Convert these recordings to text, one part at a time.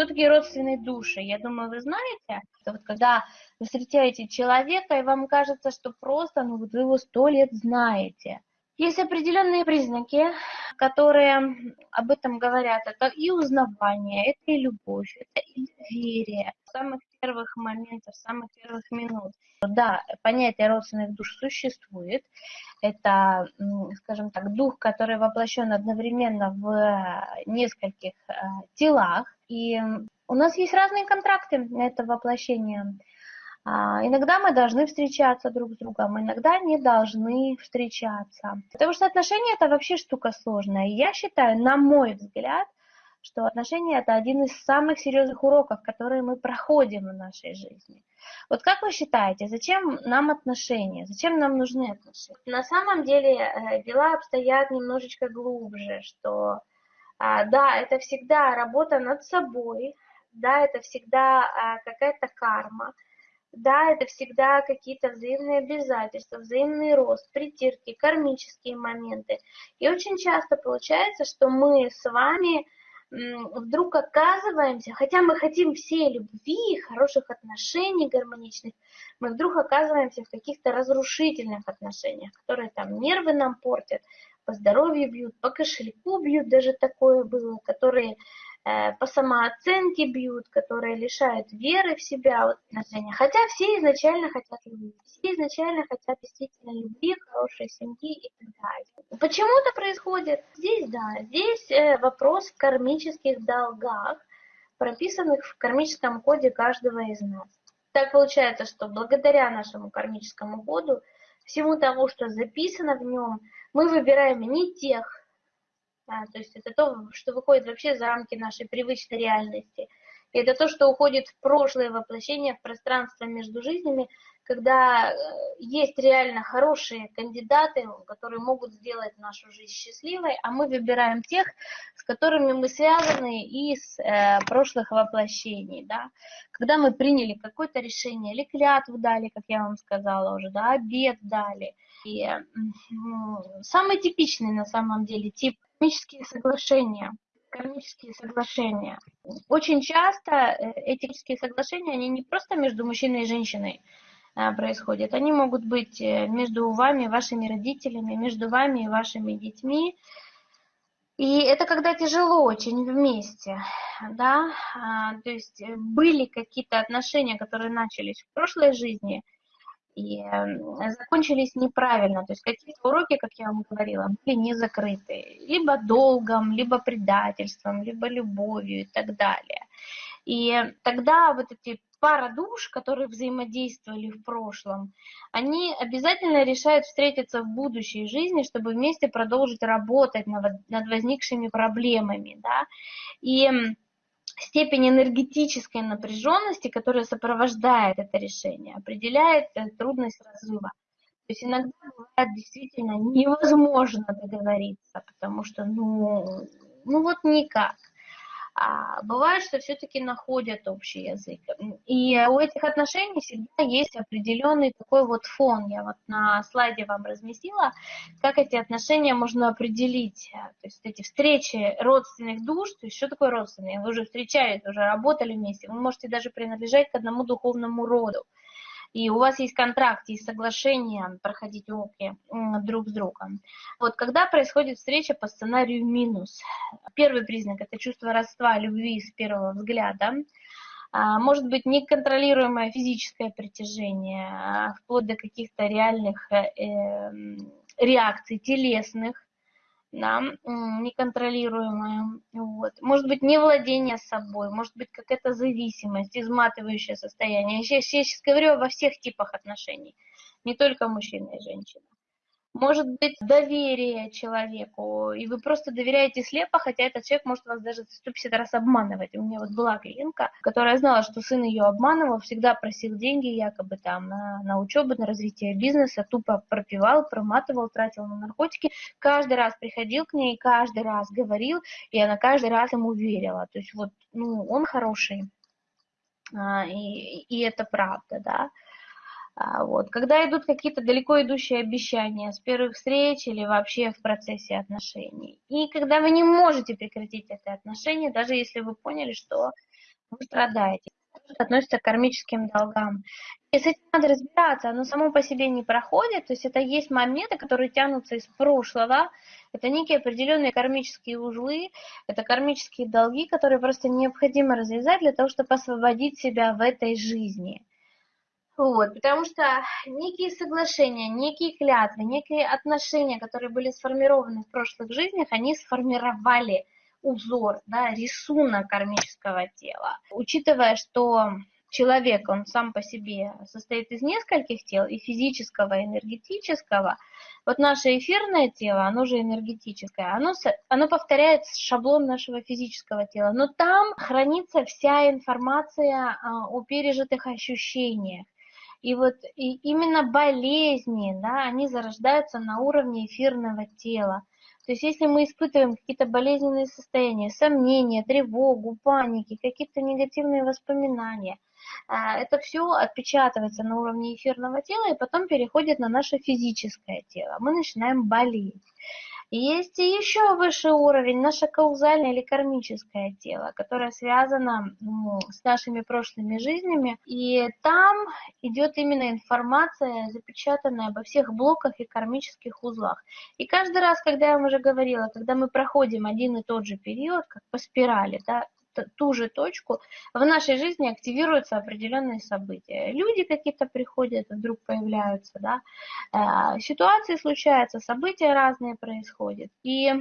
Кто такие родственные души? Я думаю, вы знаете, что вот когда вы встречаете человека, и вам кажется, что просто ну, вот вы его сто лет знаете. Есть определенные признаки, которые об этом говорят. Это и узнавание, это и любовь, это и доверие. С самых первых моментов, самых первых минут. Да, понятие родственных душ существует. Это, скажем так, дух, который воплощен одновременно в нескольких э, телах. И у нас есть разные контракты на это воплощение. А, иногда мы должны встречаться друг с другом, иногда не должны встречаться. Потому что отношения это вообще штука сложная. И я считаю, на мой взгляд, что отношения это один из самых серьезных уроков, которые мы проходим в нашей жизни. Вот как вы считаете, зачем нам отношения? Зачем нам нужны отношения? На самом деле э, дела обстоят немножечко глубже, что а, да, это всегда работа над собой, да, это всегда а, какая-то карма, да, это всегда какие-то взаимные обязательства, взаимный рост, притирки, кармические моменты. И очень часто получается, что мы с вами вдруг оказываемся, хотя мы хотим все любви, хороших отношений гармоничных, мы вдруг оказываемся в каких-то разрушительных отношениях, которые там нервы нам портят, по здоровью бьют, по кошельку бьют, даже такое было, которые по самооценке бьют, которые лишают веры в себя, вот, отношения. Хотя все изначально хотят любви, все изначально хотят действительно любви, хорошей семьи и так далее. Почему это происходит? Здесь, да, здесь э, вопрос в кармических долгах, прописанных в кармическом коде каждого из нас. Так получается, что благодаря нашему кармическому коду, всему тому, что записано в нем, мы выбираем не тех то есть это то, что выходит вообще за рамки нашей привычной реальности. И это то, что уходит в прошлое воплощение, в пространство между жизнями, когда э, есть реально хорошие кандидаты, которые могут сделать нашу жизнь счастливой, а мы выбираем тех, с которыми мы связаны из э, прошлых воплощений. Да? Когда мы приняли какое-то решение, или клятву дали, как я вам сказала уже, да, обед дали. И э, самый типичный на самом деле тип кармические соглашения. Кармические соглашения. Очень часто э, эти соглашения, они не просто между мужчиной и женщиной э, происходят, они могут быть э, между вами вашими родителями, между вами и вашими детьми. И это когда тяжело очень вместе, да, а, то есть были какие-то отношения, которые начались в прошлой жизни – и закончились неправильно. То есть какие-то уроки, как я вам говорила, были не закрыты. Либо долгом, либо предательством, либо любовью и так далее. И тогда вот эти пара душ, которые взаимодействовали в прошлом, они обязательно решают встретиться в будущей жизни, чтобы вместе продолжить работать над возникшими проблемами. Да? И степень энергетической напряженности, которая сопровождает это решение, определяет э, трудность разрыва. То есть иногда бывает действительно невозможно договориться, потому что, ну, ну вот никак. А бывает, что все-таки находят общий язык. И у этих отношений всегда есть определенный такой вот фон. Я вот на слайде вам разместила, как эти отношения можно определить. То есть эти встречи родственных душ, то есть что такое родственные? Вы уже встречались, уже работали вместе, вы можете даже принадлежать к одному духовному роду и у вас есть контракт, есть соглашение проходить уроки друг с другом. Вот когда происходит встреча по сценарию минус, первый признак – это чувство родства, любви с первого взгляда, а, может быть неконтролируемое физическое притяжение, а, вплоть до каких-то реальных э, реакций телесных, да, неконтролируемое. Вот. Может быть, не владение собой, может быть, какая-то зависимость, изматывающее состояние. Я сейчас, я сейчас говорю обо всех типах отношений, не только мужчина и женщина может быть доверие человеку, и вы просто доверяете слепо, хотя этот человек может вас даже 150 раз обманывать. У меня вот была клиентка, которая знала, что сын ее обманывал, всегда просил деньги якобы там на, на учебу, на развитие бизнеса, тупо пропивал, проматывал, тратил на наркотики. Каждый раз приходил к ней, каждый раз говорил, и она каждый раз ему верила. То есть вот, ну, он хороший, а, и, и это правда, да. А, вот. Когда идут какие-то далеко идущие обещания с первых встреч или вообще в процессе отношений. И когда вы не можете прекратить это отношение, даже если вы поняли, что вы страдаете. Это относится к кармическим долгам. И с этим надо разбираться, оно само по себе не проходит, то есть это есть моменты, которые тянутся из прошлого, это некие определенные кармические узлы, это кармические долги, которые просто необходимо развязать для того, чтобы освободить себя в этой жизни. Вот, потому что некие соглашения, некие клятвы, некие отношения, которые были сформированы в прошлых жизнях, они сформировали узор, да, рисунок кармического тела. Учитывая, что человек, он сам по себе состоит из нескольких тел, и физического, и энергетического, вот наше эфирное тело, оно же энергетическое, оно, оно повторяет шаблон нашего физического тела, но там хранится вся информация а, о пережитых ощущениях. И вот и именно болезни, да, они зарождаются на уровне эфирного тела. То есть если мы испытываем какие-то болезненные состояния, сомнения, тревогу, паники, какие-то негативные воспоминания, а, это все отпечатывается на уровне эфирного тела и потом переходит на наше физическое тело. Мы начинаем болеть. Есть еще высший уровень, наше каузальное или кармическое тело, которое связано ну, с нашими прошлыми жизнями. И там идет именно информация, запечатанная обо всех блоках и кармических узлах. И каждый раз, когда я вам уже говорила, когда мы проходим один и тот же период, как по спирали, да, ту же точку, в нашей жизни активируются определенные события. Люди какие-то приходят, вдруг появляются, да, э, ситуации случаются, события разные происходят. И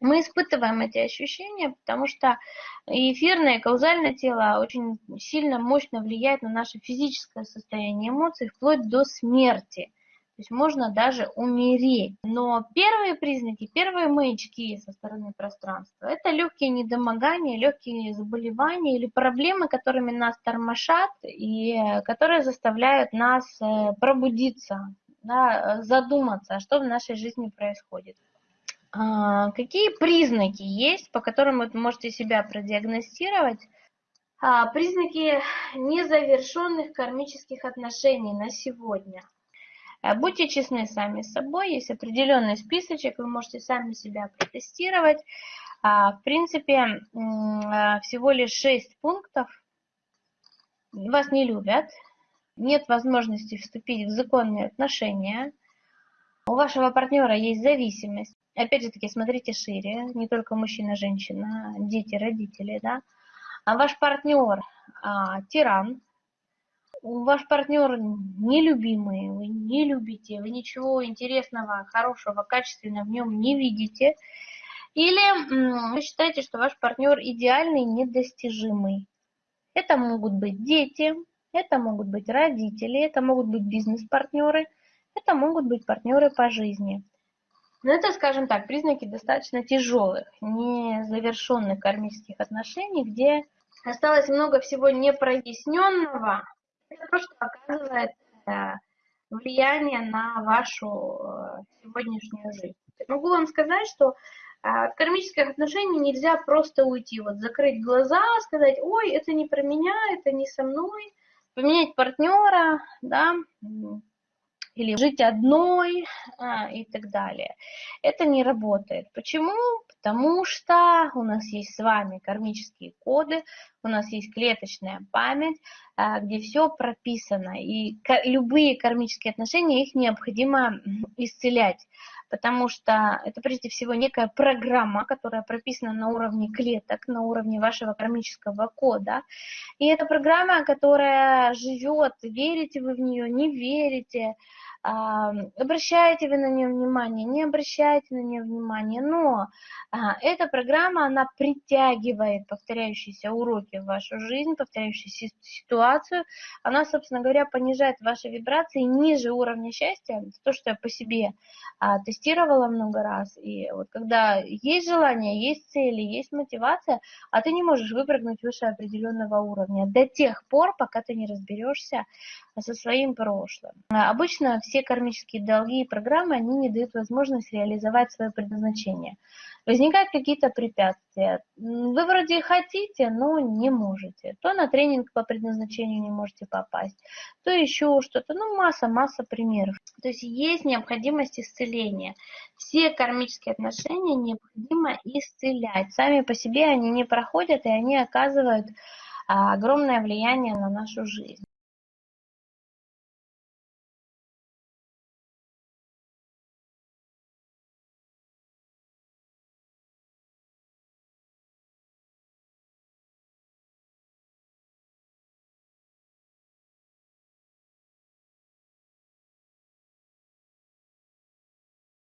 мы испытываем эти ощущения, потому что эфирное, каузальное тело очень сильно, мощно влияет на наше физическое состояние эмоций, вплоть до смерти. То есть можно даже умереть. Но первые признаки, первые маячки со стороны пространства, это легкие недомогания, легкие заболевания или проблемы, которыми нас тормошат и которые заставляют нас э, пробудиться, да, задуматься, что в нашей жизни происходит. А, какие признаки есть, по которым вы можете себя продиагностировать? А, признаки незавершенных кармических отношений на сегодня – Э, будьте честны сами с собой, есть определенный списочек, вы можете сами себя протестировать. А, в принципе, а, всего лишь 6 пунктов. Вас не любят, нет возможности вступить в законные отношения, у вашего партнера есть зависимость. Опять же таки, смотрите шире, не только мужчина, женщина, дети, родители, да. А ваш партнер а, тиран, ваш партнер нелюбимый, вы не любите, вы ничего интересного, хорошего, качественного в нем не видите, или вы считаете, что ваш партнер идеальный, недостижимый. Это могут быть дети, это могут быть родители, это могут быть бизнес-партнеры, это могут быть партнеры по жизни. Но это, скажем так, признаки достаточно тяжелых, незавершенных кармических отношений, где осталось много всего непроясненного, это то, что оказывает э, влияние на вашу э, сегодняшнюю жизнь. Могу вам сказать, что э, от кармических отношений нельзя просто уйти, вот закрыть глаза, сказать, ой, это не про меня, это не со мной, поменять партнера, да, или жить одной а, и так далее. Это не работает. Почему? Потому что у нас есть с вами кармические коды, у нас есть клеточная память, а, где все прописано. И любые кармические отношения, их необходимо исцелять, потому что это прежде всего некая программа, которая прописана на уровне клеток, на уровне вашего кармического кода. И это программа, которая живет, верите вы в нее, не верите, обращаете вы на нее внимание, не обращаете на нее внимание, но а, эта программа, она притягивает повторяющиеся уроки в вашу жизнь, повторяющуюся ситуацию, она, собственно говоря, понижает ваши вибрации ниже уровня счастья, то, что я по себе а, тестировала много раз, и вот когда есть желание, есть цели, есть мотивация, а ты не можешь выпрыгнуть выше определенного уровня до тех пор, пока ты не разберешься со своим прошлым. Обычно все кармические долги и программы, они не дают возможность реализовать свое предназначение. Возникают какие-то препятствия. Вы вроде хотите, но не можете. То на тренинг по предназначению не можете попасть, то еще что-то. Ну, масса-масса примеров. То есть есть необходимость исцеления. Все кармические отношения необходимо исцелять. Сами по себе они не проходят, и они оказывают а, огромное влияние на нашу жизнь.